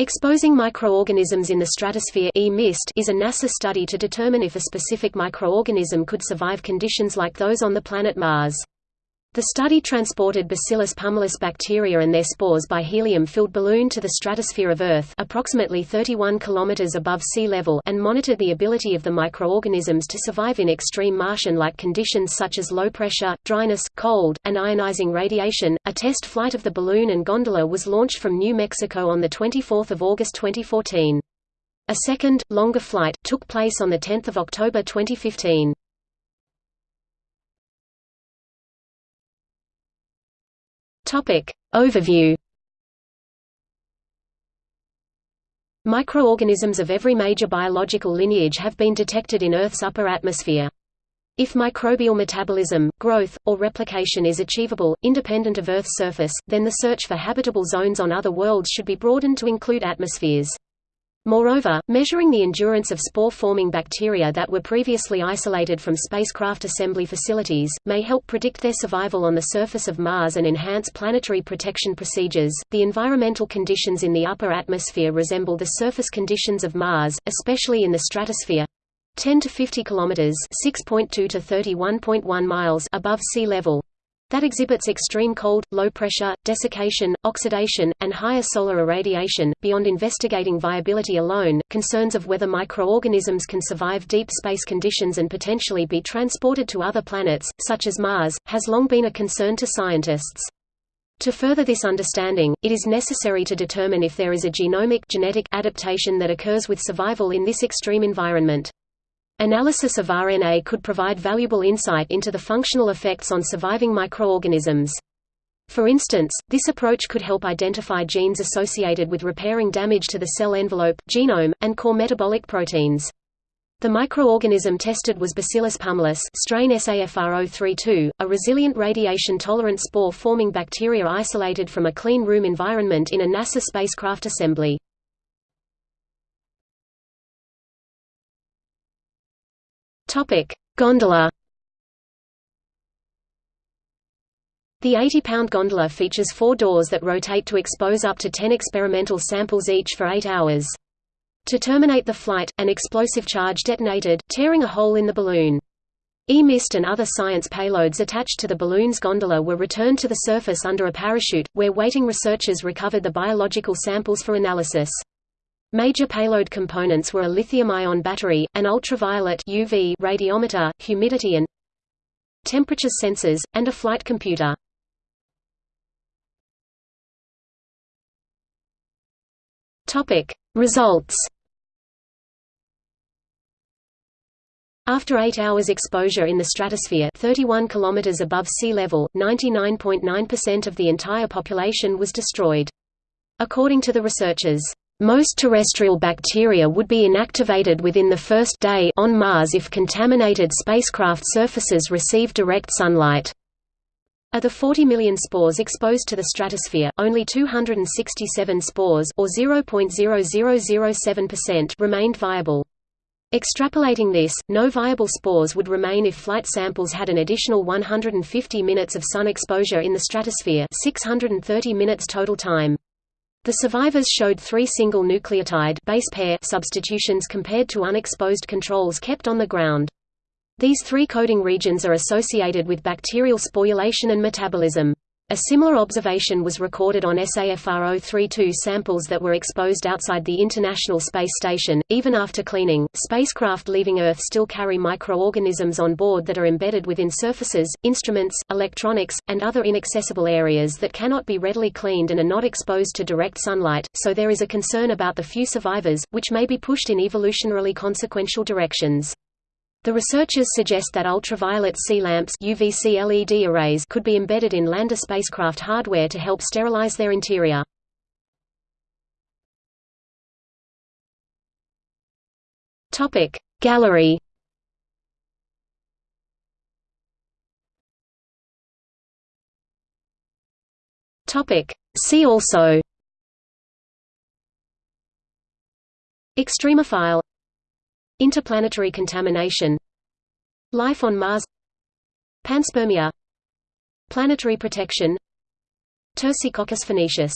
Exposing Microorganisms in the Stratosphere is a NASA study to determine if a specific microorganism could survive conditions like those on the planet Mars. The study transported Bacillus pumilus bacteria and their spores by helium-filled balloon to the stratosphere of Earth approximately 31 km above sea level and monitored the ability of the microorganisms to survive in extreme Martian-like conditions such as low pressure, dryness, cold, and ionizing radiation. A test flight of the balloon and gondola was launched from New Mexico on the 24 August 2014. A second, longer flight, took place on the 10 October 2015. Topic. Overview Microorganisms of every major biological lineage have been detected in Earth's upper atmosphere. If microbial metabolism, growth, or replication is achievable, independent of Earth's surface, then the search for habitable zones on other worlds should be broadened to include atmospheres. Moreover, measuring the endurance of spore-forming bacteria that were previously isolated from spacecraft assembly facilities, may help predict their survival on the surface of Mars and enhance planetary protection procedures. The environmental conditions in the upper atmosphere resemble the surface conditions of Mars, especially in the stratosphere 10 to 50 kilometers, 6.2 to 31.1 miles above sea level, that exhibits extreme cold, low pressure, desiccation, oxidation, and higher solar irradiation. Beyond investigating viability alone, concerns of whether microorganisms can survive deep space conditions and potentially be transported to other planets, such as Mars, has long been a concern to scientists. To further this understanding, it is necessary to determine if there is a genomic genetic adaptation that occurs with survival in this extreme environment. Analysis of RNA could provide valuable insight into the functional effects on surviving microorganisms. For instance, this approach could help identify genes associated with repairing damage to the cell envelope, genome, and core metabolic proteins. The microorganism tested was Bacillus pumilus strain SAFR032, a resilient radiation-tolerant spore-forming bacteria isolated from a clean room environment in a NASA spacecraft assembly. Topic: Gondola. The 80-pound gondola features four doors that rotate to expose up to 10 experimental samples each for 8 hours. To terminate the flight, an explosive charge detonated, tearing a hole in the balloon. E-mist and other science payloads attached to the balloon's gondola were returned to the surface under a parachute, where waiting researchers recovered the biological samples for analysis. Major payload components were a lithium-ion battery, an ultraviolet UV radiometer, humidity and temperature sensors, and a flight computer. Topic: Results. After 8 hours exposure in the stratosphere 31 km above sea level, 99.9% of the entire population was destroyed. According to the researchers, most terrestrial bacteria would be inactivated within the first day on Mars if contaminated spacecraft surfaces receive direct sunlight. Of the 40 million spores exposed to the stratosphere, only 267 spores or 0.0007% remained viable. Extrapolating this, no viable spores would remain if flight samples had an additional 150 minutes of sun exposure in the stratosphere 630 minutes total time. The survivors showed three single nucleotide base pair substitutions compared to unexposed controls kept on the ground. These three coding regions are associated with bacterial sporulation and metabolism. A similar observation was recorded on SAFR032 samples that were exposed outside the International Space Station. Even after cleaning, spacecraft leaving Earth still carry microorganisms on board that are embedded within surfaces, instruments, electronics, and other inaccessible areas that cannot be readily cleaned and are not exposed to direct sunlight, so there is a concern about the few survivors, which may be pushed in evolutionarily consequential directions. The researchers suggest that ultraviolet C lamps UVC LED arrays could be embedded in lander spacecraft hardware to help sterilize their interior. Topic Gallery. Topic See also. Extremophile Interplanetary contamination. Life on Mars. Panspermia. Planetary protection. Tersicoccus phoenicius